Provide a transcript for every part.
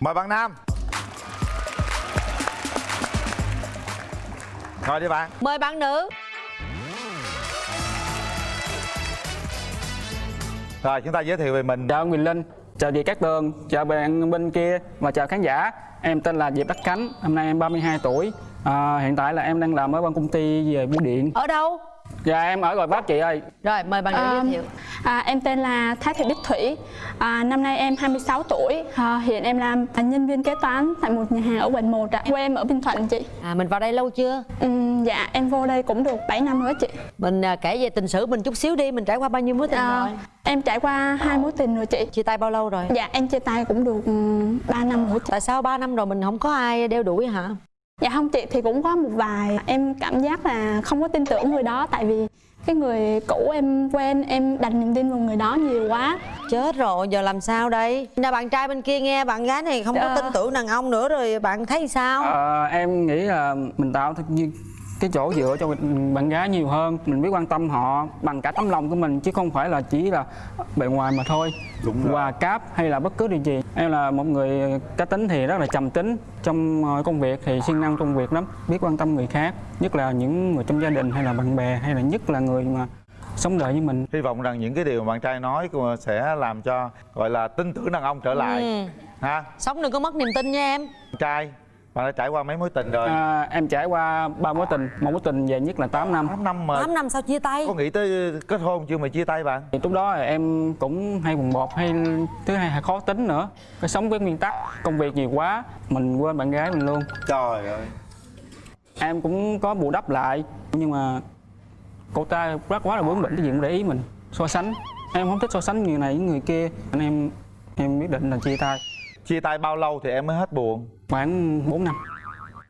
mời bạn nam ngồi đi bạn Mời bạn nữ rồi chúng ta giới thiệu về mình Chào Quyền Linh, chào chị Cát Tường, chào bạn bên kia và chào khán giả. Em tên là Diệp Đắc Khánh, năm nay em 32 tuổi. À, hiện tại là em đang làm ở ban công ty về bưu điện. Ở đâu? Dạ em ở Gò Vấp chị ơi. Rồi mời bạn nữ À, giới thiệu à, em tên là Thái Thị Bích Thủy à, Năm nay em 26 tuổi à, Hiện em làm nhân viên kế toán tại một nhà hàng ở quận 1 ạ. Quê em ở Bình Thuận chị À mình vào đây lâu chưa? Ừm, Dạ em vô đây cũng được 7 năm rồi chị Mình à, kể về tình sử mình chút xíu đi, mình trải qua bao nhiêu mối tình à, rồi? Em trải qua hai mối tình rồi chị Chia tay bao lâu rồi? Dạ em chia tay cũng được 3 năm rồi chị Tại sao 3 năm rồi mình không có ai đeo đuổi hả? Dạ không chị thì cũng có một vài Em cảm giác là không có tin tưởng người đó Tại vì cái người cũ em quen Em đặt niềm tin vào người đó nhiều quá Chết rồi, giờ làm sao đây? Nè bạn trai bên kia nghe bạn gái này không có Dạ. tin tưởng đàn ông nữa rồi bạn thấy sao? Ờ, em nghĩ là mình tạo thật như cái chỗ dựa cho bạn gái nhiều hơn. Mình biết quan tâm họ bằng cả tấm lòng của mình chứ không phải là chỉ là bề ngoài mà thôi. Đúng rồi. quà cáp hay là bất cứ điều gì. Em là một người cá tính thì rất là trầm tính trong ờ, công việc thì siêng năng trong việc lắm. Biết quan tâm người khác nhất là những người trong gia đình hay là bạn bè hay là nhất là người mà sống đời với mình. Hy vọng rằng những cái điều mà bạn trai nói sẽ làm cho gọi là tin tưởng đàn ông trở lại. Ừ. ha? Sống đừng có mất niềm tin nha em. Bạn trai bạn đã trải qua mấy mối tình rồi? À, em trải qua ba mối tình. Một mối tình về nhất là 8 năm. 8 năm mà 8 năm sau chia tay? Có nghĩ tới kết hôn chưa mà chia tay bạn? Thì lúc đó là em cũng hay buồn bột hay thứ hai là khó tính nữa. Cái sống với nguyên tắc công việc nhiều quá mình quên bạn gái mình luôn. Trời ơi. Em cũng có bù đắp lại nhưng mà cô ta rất quá là bướng bỉnh cái gì cũng để ý mình. So sánh. Em không thích so sánh người này với người kia nên em em quyết định là chia tay. Chia tay bao lâu thì em mới hết buồn khoảng 4 năm.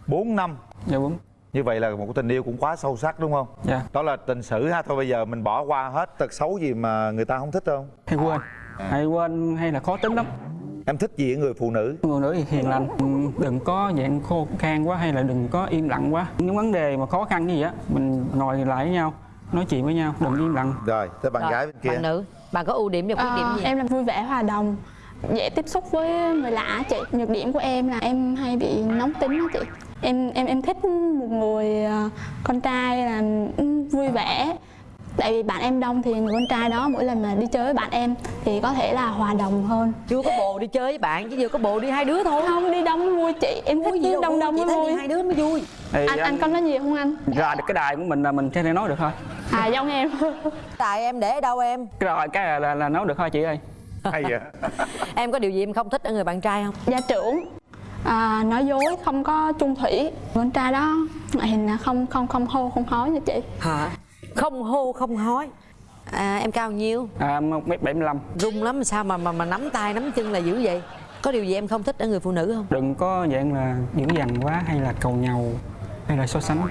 4 năm? Dạ đúng như vậy là một tình yêu cũng quá sâu sắc đúng không? Dạ. Đó là tình sử ha. Thôi bây giờ mình bỏ qua hết tật xấu gì mà người ta không thích không hay quên. Hay quên hay là khó tính lắm. Em thích gì ở người phụ nữ? Người nữ thì hiền lành. Ừ, đừng có dạng khô khan quá hay là đừng có im lặng quá. Những vấn đề mà khó khăn như vậy á mình ngồi lại với nhau nói chuyện với nhau đừng im lặng. Rồi tới bạn Rồi, gái bên kia. Bạn nữ, bạn có ưu điểm và khuyết điểm Ờ, gì? Em là vui vẻ hòa đồng dễ tiếp xúc với người lạ chị. Nhược điểm của em là em hay bị nóng tính đó chị. Em em em thích một người ờ, con trai là ừ, vui vẻ. Tại vì bạn em đông thì người con trai đó mỗi lần mà đi chơi với bạn em thì có thể là hòa đồng hơn. Chưa có bồ đi chơi với bạn chứ vừa có bồ đi hai đứa thôi. Không đi đông vui chị. Em thích gì đâu đông đông chỉ mới đi vui. hai đứa mới vui. Thì anh anh có nói gì không anh? ra được cái đài của mình là mình thể nói được thôi. À giống em. Tại em để ở đâu em? rồi cái là, là, là nói được thôi chị ơi hay vậy Em có điều gì em không thích ở người bạn trai không? gia trưởng à, nói dối không có chung thủy con trai đó ngoại hình là không không không hô không hói nha chị Hả? Không hô không hói à, Em cao nhiêu? à, một mét bảy mươi lăm Rung lắm sao mà mà mà nắm tay nắm chân là dữ vậy? Có điều gì em không thích ở người phụ nữ không? đừng có dạng là dữ dằn quá hay là cầu nhau hay là so sánh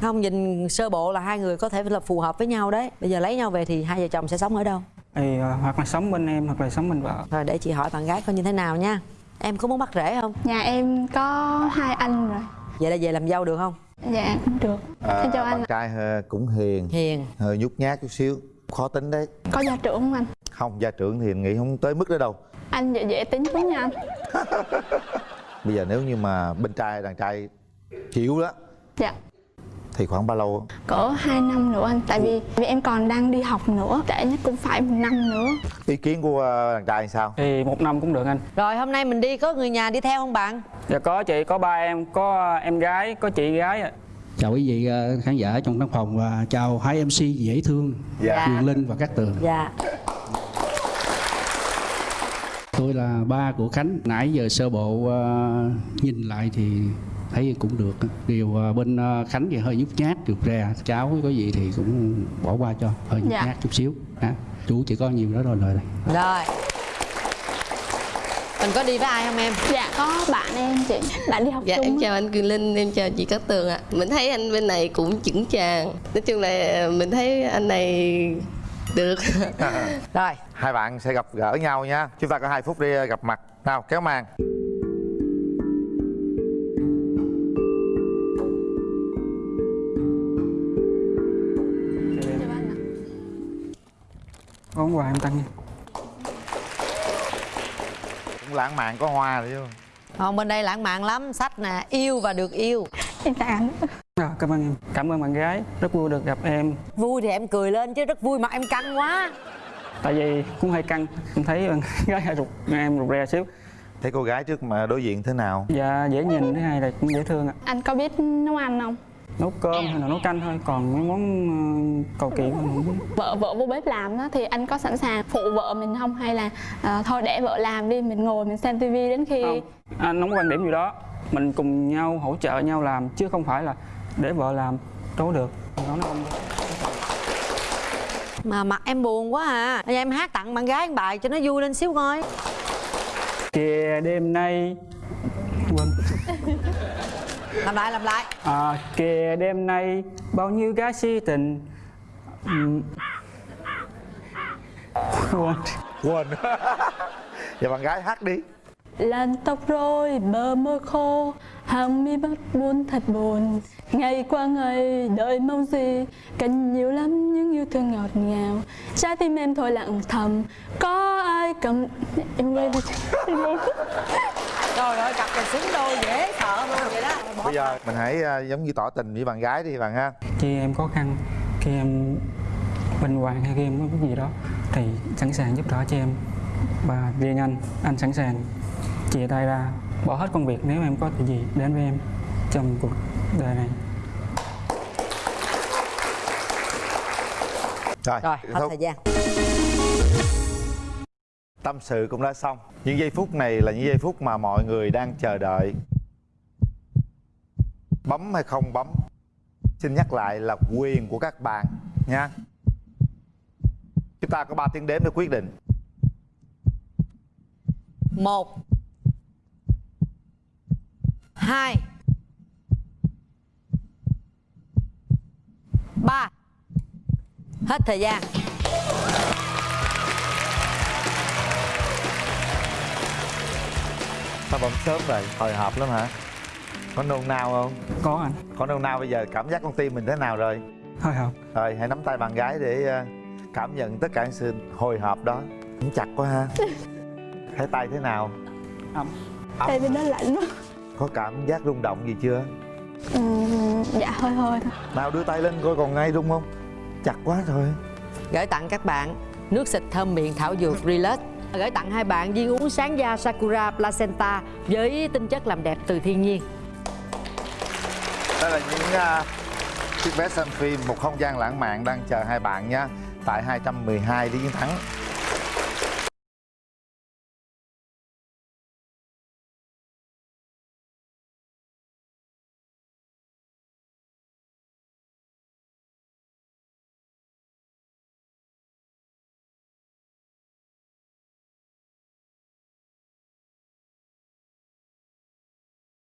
Không nhìn sơ bộ là hai người có thể là phù hợp với nhau đấy Bây giờ lấy nhau về thì hai vợ chồng sẽ sống ở đâu? Thì à, hoặc là sống bên em hoặc là sống bên vợ. Rồi để chị hỏi bạn gái coi như thế nào nha. Em có muốn bắt rễ không? nhà em có hai anh rồi. Vậy là về làm dâu được không? dạ cũng được. Em chào anh. bạn trai ờ, cũng hiền. Hiền. Hơi nhút nhát chút xíu. Khó tính đấy. Có gia trưởng không anh? Không gia trưởng thì nghĩ không tới mức đó đâu. Anh dễ dễ tính lắm nha anh. Bây giờ nếu như mà bên trai đàn trai chịu đó. Dạ thì khoảng bao lâu? Cỡ 2 năm nữa anh tại vì vì em còn đang đi học nữa trễ nhất cũng phải một năm nữa. Ý kiến của ờ, đàn trai sao? Thì một năm cũng được anh. Rồi hôm nay mình đi có người nhà đi theo không bạn? dạ có chị có ba em có em gái có chị gái ạ. chào quý vị ờ, khán giả trong căn phòng và chào hai mc dễ thương Dạ. Quyền Linh và Cát Tường. Dạ. Tôi là ba của Khánh. Nãy giờ sơ bộ ờ, nhìn lại thì thấy cũng được. Điều ờ, bên ờ, Khánh thì hơi nhút nhát được ra cháu có gì thì cũng bỏ qua cho hơi nhút Dạ. nhát chút xíu. Ha chú chỉ có nhiều đó rồi lời này. Rồi. Mình có đi với ai không em? dạ có bạn em chị. Bạn đi học Dạ chung em chào anh Quyền Linh, em chào chị Cát Tường ạ. Mình thấy anh bên này cũng chững chàng. Nói chung là mình thấy anh này được. Rồi. Hai bạn sẽ gặp gỡ nhau nha. Chúng ta có hai phút đi gặp mặt. Nào kéo màn có món quà em tặng nha. Lãng mạn có hoa rồi chứ. Không bên đây lãng mạn lắm. Sách nè yêu và được yêu. Em anh Rồi, cảm ơn em. Cảm ơn bạn gái. Rất vui được gặp em. Vui thì em cười lên chứ rất vui mà em căng quá. Tại vì cũng hơi căng. Em thấy bạn gái hơi rụt em rụt rè xíu. Thấy cô gái trước mà đối diện thế nào? Và dễ nhìn thứ hai là cũng dễ thương ạ. Anh có biết nấu ăn không nấu cơm hay là nấu canh thôi còn mấy món ờ, cầu kỳ không không biết. Vợ vợ vô bếp làm đó thì anh có sẵn sàng phụ vợ mình không? Hay là à, thôi để vợ làm đi mình ngồi mình xem tivi đến khi không anh không có quan điểm gì đó. Mình cùng nhau hỗ trợ nhau làm chứ không phải là để vợ làm đâu được. Nó không Mà mặt em buồn quá à. Bây giờ em hát tặng bạn gái một bài cho nó vui lên xíu coi. Kìa đêm nay quên Làm lại làm lại. À, kìa đêm nay bao nhiêu gái si tình? Quên. Quên. Giờ bạn gái hát đi Làn tóc rối bờ môi khô hàng mi bắt buồn thật buồn. Ngày qua ngày đợi mong gì? Cần nhiều lắm những yêu thương ngọt ngào. Trái tim em thôi lặng thầm có ai cầm em quên đi. Trời ơi cặp này xứng đôi dễ sợ luôn vậy đó. Bỏ bây giờ mình hãy à, giống như tỏ tình với bạn gái đi bạn ha. Khi em khó khăn khi em bệnh hoạn hay khi em có cái gì đó thì sẵn sàng giúp đỡ cho em. Và riêng anh anh sẵn sàng chia tay ra. Bỏ hết công việc nếu em có chuyện gì đến với em trong cuộc đời này. Rồi, Rồi hết thúc. thời gian. Tâm sự cũng đã xong. Những giây phút này là những giây phút mà mọi người đang chờ đợi. Bấm hay không bấm xin nhắc lại là quyền của các bạn nha. Chúng ta có 3 tiếng đếm để quyết định. Một hai. Ba. Hết thời gian. Sao bấm sớm vậy? Hồi hộp lắm hả? Có nôn nao không? Có anh. Có nôn nao bây giờ cảm giác con tim mình thế nào rồi? Thôi không rồi hãy nắm tay bạn gái để ờ, cảm nhận tất cả sự hồi hộp đó. Cũng chặt quá ha. Thấy tay thế nào? Ấm. tay bên đó lạnh quá có cảm giác rung động gì chưa? Ừ, dạ hơi hơi thôi. Nào đưa tay lên coi còn ngay rung không? Chặt quá rồi. Gửi tặng các bạn nước xịt thơm miệng thảo dược Relax. Gửi tặng hai bạn viên uống sáng da Sakura Placenta với tinh chất làm đẹp từ thiên nhiên. Đây là những uh, chiếc vé xem phim một không gian lãng mạn đang chờ hai bạn nha. Tại 212 Lý Chiến Thắng